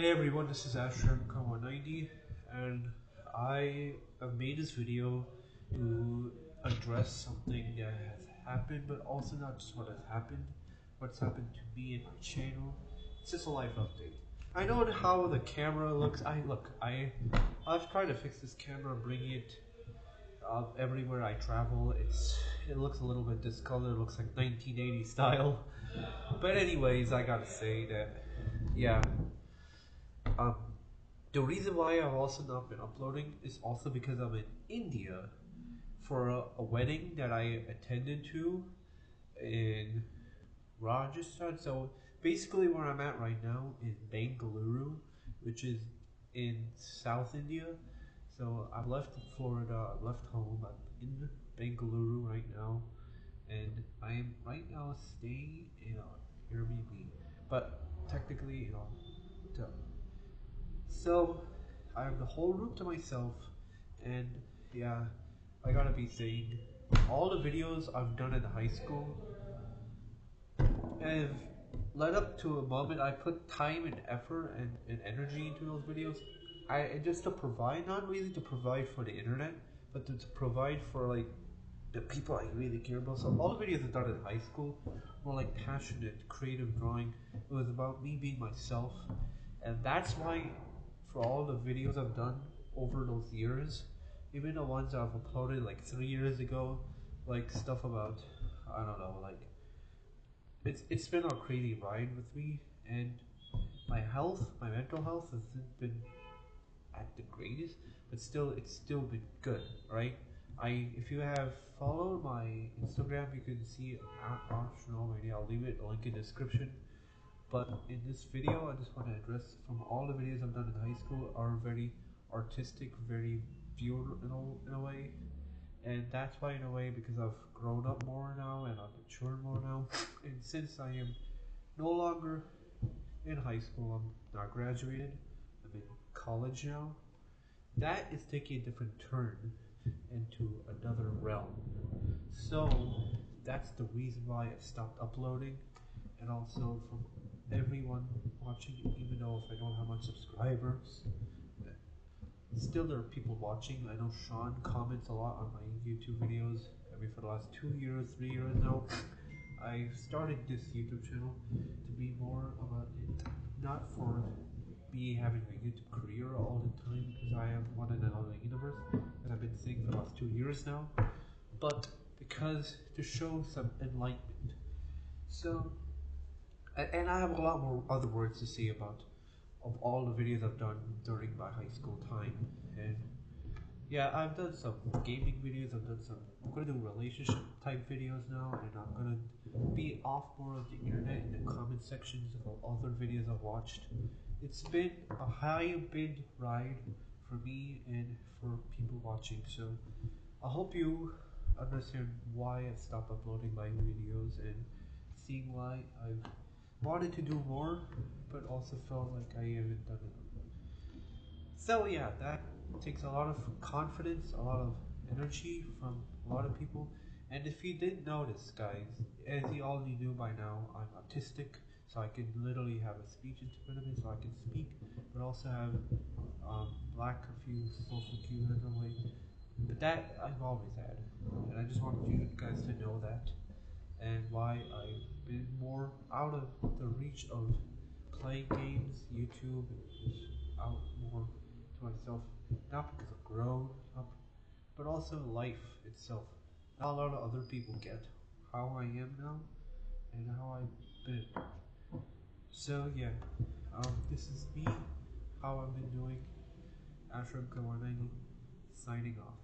Hey everyone, this is Ashram190 and I have made this video to address something that has happened, but also not just what has happened, what's happened to me and my channel. It's just a life update. I know how the camera looks. I look, I I've tried to fix this camera, bring it uh, everywhere I travel. It's it looks a little bit discolored. It looks like 1980 style. But anyways, I gotta say that yeah. Um, the reason why I've also not been uploading is also because I'm in India for a, a wedding that I attended to in Rajasthan. So basically, where I'm at right now is Bangalore, which is in South India. So I've left Florida, I've left home, I'm in Bangalore right now, and I am right now staying in an Airbnb, but technically a hotel. So I have the whole room to myself, and yeah, I gotta be saying, all the videos I've done in high school have led up to a moment I put time and effort and, and energy into those videos. I and just to provide, not really to provide for the internet, but to, to provide for like the people I really care about. So all the videos I done in high school were like passionate, creative drawing. It was about me being myself, and that's why for all the videos I've done over those years, even the ones I've uploaded like three years ago, like stuff about I don't know, like it's it's been a crazy ride with me, and my health, my mental health hasn't been at the greatest, but still it's still been good, right? I if you have followed my Instagram, you can see optional already. I'll leave it a link in the description. But in this video, I just want to address from all the videos I've done in high school are very artistic, very a, in a way. And that's why in a way because I've grown up more now and I've matured more now. And since I am no longer in high school, I'm not graduated, I'm in college now, that is taking a different turn into another realm. So that's the reason why I stopped uploading and also from everyone watching, even though if I don't have much subscribers, still there are people watching. I know Sean comments a lot on my YouTube videos. I mean, for the last two years, three years now, I started this YouTube channel to be more about it, not for me having a YouTube career all the time because I am one in another universe, as I've been saying for the last two years now, but because to show some enlightenment. So and I have a lot more other words to say about of all the videos I've done during my high school time. And yeah, I've done some gaming videos, I've done some, I'm gonna do relationship type videos now, and I'm gonna be off more of the internet in the comment sections of all other videos I've watched. It's been a high bid ride for me and for people watching, so I hope you understand why I've stopped uploading my videos and seeing why I've wanted to do more, but also felt like I haven't done enough. So yeah, that takes a lot of confidence, a lot of energy from a lot of people. And if you didn't notice, guys, as you all knew by now, I'm autistic, so I can literally have a speech impediment, so I can speak, but also have um, lack of few social cues in a way. But that I've always had, and I just wanted you guys to know that and why I've been more out of the reach of playing games, YouTube is out more to myself, not because I've grown up, but also life itself. Not a lot of other people get how I am now and how I've been. So yeah, um, this is me, how I've been doing. Ashram 190 signing off.